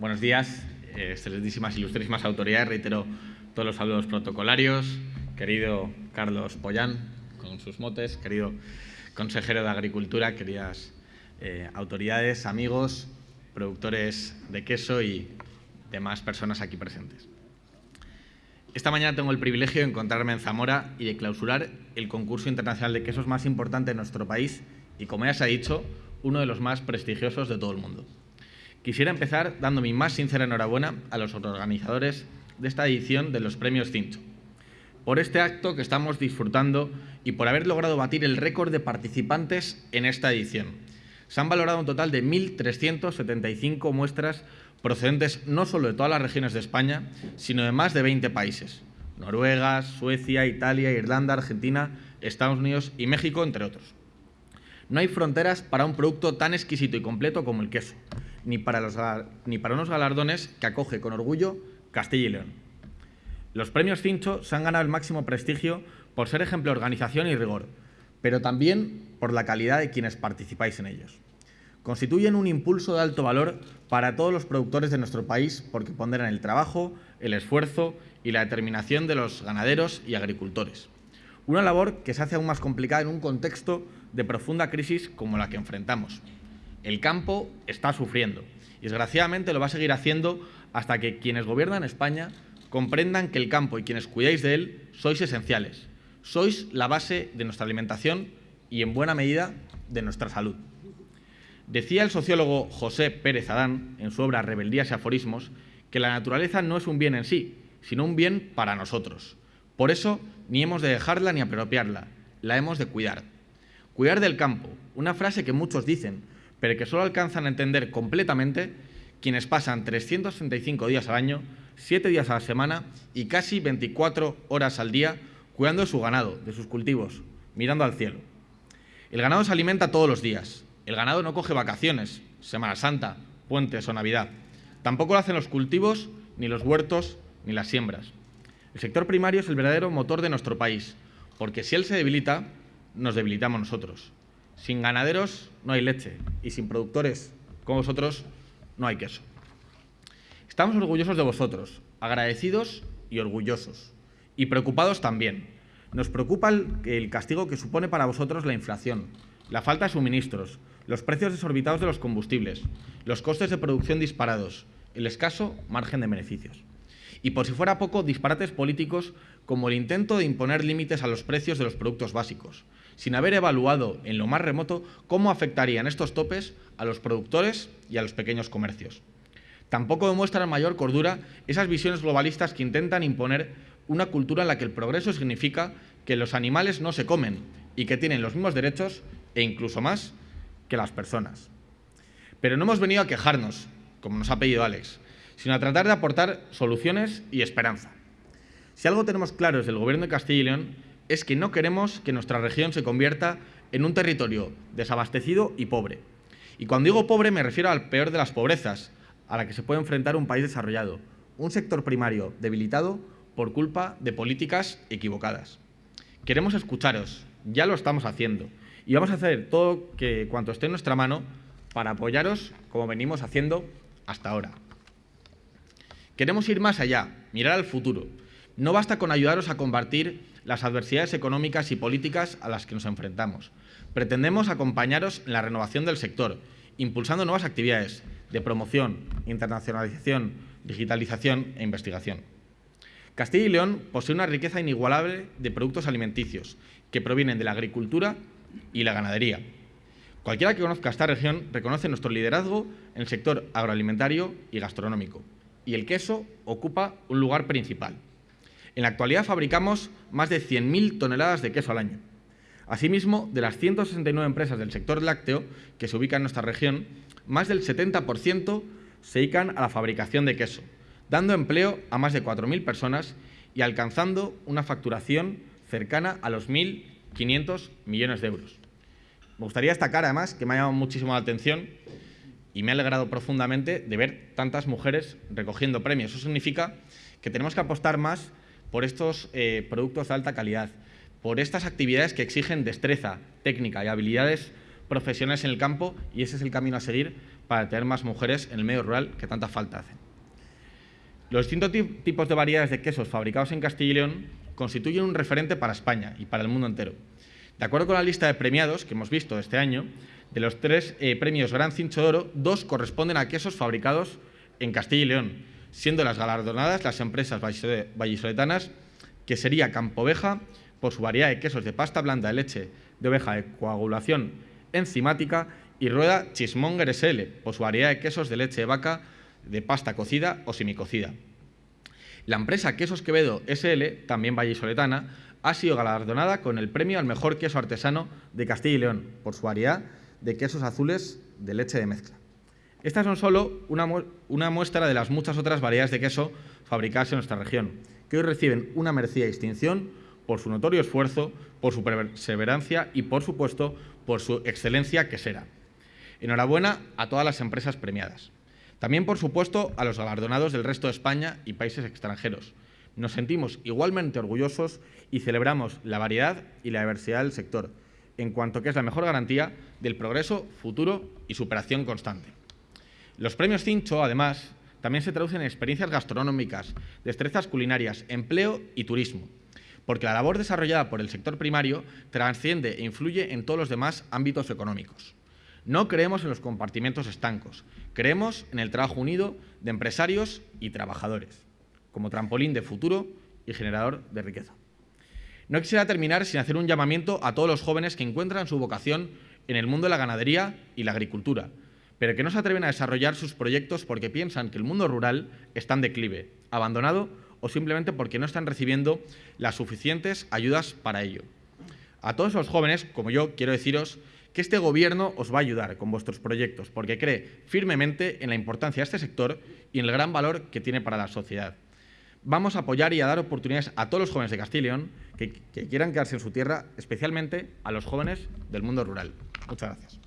buenos días, excelentísimas, ilustrísimas autoridades. Reitero todos los saludos protocolarios. Querido Carlos Pollán, con sus motes, querido consejero de Agricultura, queridas eh, autoridades, amigos, productores de queso y demás personas aquí presentes. Esta mañana tengo el privilegio de encontrarme en Zamora y de clausurar el concurso internacional de quesos más importante de nuestro país y, como ya se ha dicho, uno de los más prestigiosos de todo el mundo. Quisiera empezar dando mi más sincera enhorabuena a los organizadores de esta edición de los premios Cincho, por este acto que estamos disfrutando y por haber logrado batir el récord de participantes en esta edición. Se han valorado un total de 1.375 muestras procedentes no solo de todas las regiones de España, sino de más de 20 países. Noruega, Suecia, Italia, Irlanda, Argentina, Estados Unidos y México, entre otros. No hay fronteras para un producto tan exquisito y completo como el queso, ni para, los, ni para unos galardones que acoge con orgullo Castilla y León. Los premios Cincho se han ganado el máximo prestigio por ser ejemplo de organización y rigor, pero también por la calidad de quienes participáis en ellos constituyen un impulso de alto valor para todos los productores de nuestro país porque ponderan el trabajo, el esfuerzo y la determinación de los ganaderos y agricultores. Una labor que se hace aún más complicada en un contexto de profunda crisis como la que enfrentamos. El campo está sufriendo y desgraciadamente lo va a seguir haciendo hasta que quienes gobiernan España comprendan que el campo y quienes cuidáis de él sois esenciales. Sois la base de nuestra alimentación y, en buena medida, de nuestra salud. Decía el sociólogo José Pérez Adán, en su obra Rebeldías y aforismos, que la naturaleza no es un bien en sí, sino un bien para nosotros. Por eso, ni hemos de dejarla ni apropiarla, la hemos de cuidar. Cuidar del campo, una frase que muchos dicen, pero que solo alcanzan a entender completamente quienes pasan 365 días al año, 7 días a la semana y casi 24 horas al día cuidando de su ganado, de sus cultivos, mirando al cielo. El ganado se alimenta todos los días, el ganado no coge vacaciones, Semana Santa, puentes o Navidad. Tampoco lo hacen los cultivos, ni los huertos, ni las siembras. El sector primario es el verdadero motor de nuestro país, porque si él se debilita, nos debilitamos nosotros. Sin ganaderos no hay leche y sin productores como vosotros no hay queso. Estamos orgullosos de vosotros, agradecidos y orgullosos, y preocupados también. Nos preocupa el, castigo que supone para vosotros la inflación, la falta de suministros, los precios desorbitados de los combustibles, los costes de producción disparados, el escaso margen de beneficios. Y por si fuera poco, disparates políticos como el intento de imponer límites a los precios de los productos básicos, sin haber evaluado en lo más remoto cómo afectarían estos topes a los productores y a los pequeños comercios. Tampoco demuestran mayor cordura esas visiones globalistas que intentan imponer una cultura en la que el progreso significa que los animales no se comen y que tienen los mismos derechos e incluso más que las personas. Pero no hemos venido a quejarnos, como nos ha pedido Alex, sino a tratar de aportar soluciones y esperanza. Si algo tenemos claro desde el Gobierno de Castilla y León es que no queremos que nuestra región se convierta en un territorio desabastecido y pobre. Y cuando digo pobre me refiero al peor de las pobrezas, a la que se puede enfrentar un país desarrollado, un sector primario debilitado por culpa de políticas equivocadas. Queremos escucharos, ya lo estamos haciendo, y vamos a hacer todo que, cuanto esté en nuestra mano para apoyaros como venimos haciendo hasta ahora. Queremos ir más allá, mirar al futuro. No basta con ayudaros a combatir las adversidades económicas y políticas a las que nos enfrentamos. Pretendemos acompañaros en la renovación del sector, impulsando nuevas actividades de promoción, internacionalización, digitalización e investigación. Castilla y León posee una riqueza inigualable de productos alimenticios que provienen de la agricultura y la ganadería. Cualquiera que conozca esta región reconoce nuestro liderazgo en el sector agroalimentario y gastronómico, y el queso ocupa un lugar principal. En la actualidad fabricamos más de 100.000 toneladas de queso al año. Asimismo, de las 169 empresas del sector lácteo que se ubican en nuestra región, más del 70% se dedican a la fabricación de queso, dando empleo a más de 4.000 personas y alcanzando una facturación cercana a los 1.000 500 millones de euros. Me gustaría destacar, además, que me ha llamado muchísimo la atención y me ha alegrado profundamente de ver tantas mujeres recogiendo premios. Eso significa que tenemos que apostar más por estos eh, productos de alta calidad, por estas actividades que exigen destreza, técnica y habilidades profesionales en el campo y ese es el camino a seguir para tener más mujeres en el medio rural que tanta falta hacen. Los distintos tipos de variedades de quesos fabricados en Castilla y León constituyen un referente para España y para el mundo entero. De acuerdo con la lista de premiados que hemos visto este año, de los tres eh, premios Gran Cincho de Oro, dos corresponden a quesos fabricados en Castilla y León, siendo las galardonadas las empresas vallisoletanas, que sería Campoveja, por su variedad de quesos de pasta blanda de leche de oveja de coagulación enzimática, y Rueda Chismonger SL, por su variedad de quesos de leche de vaca de pasta cocida o semicocida. La empresa Quesos Quevedo SL, también vallisoletana, ha sido galardonada con el premio al mejor queso artesano de Castilla y León por su variedad de quesos azules de leche de mezcla. Estas son solo una, muestra de las muchas otras variedades de queso fabricadas en nuestra región, que hoy reciben una merecida distinción por su notorio esfuerzo, por su perseverancia y, por supuesto, por su excelencia quesera. Enhorabuena a todas las empresas premiadas. También, por supuesto, a los galardonados del resto de España y países extranjeros. Nos sentimos igualmente orgullosos y celebramos la variedad y la diversidad del sector, en cuanto que es la mejor garantía del progreso futuro y superación constante. Los premios Cincho, además, también se traducen en experiencias gastronómicas, destrezas culinarias, empleo y turismo, porque la labor desarrollada por el sector primario trasciende e influye en todos los demás ámbitos económicos. No creemos en los compartimentos estancos, creemos en el trabajo unido de empresarios y trabajadores, como trampolín de futuro y generador de riqueza. No quisiera terminar sin hacer un llamamiento a todos los jóvenes que encuentran su vocación en el mundo de la ganadería y la agricultura, pero que no se atreven a desarrollar sus proyectos porque piensan que el mundo rural está en declive, abandonado o simplemente porque no están recibiendo las suficientes ayudas para ello. A todos los jóvenes, como yo, quiero deciros que este Gobierno os va a ayudar con vuestros proyectos porque cree firmemente en la importancia de este sector y en el gran valor que tiene para la sociedad vamos a apoyar y a dar oportunidades a todos los jóvenes de Castilla y León que, que quieran quedarse en su tierra, especialmente a los jóvenes del mundo rural. Muchas gracias.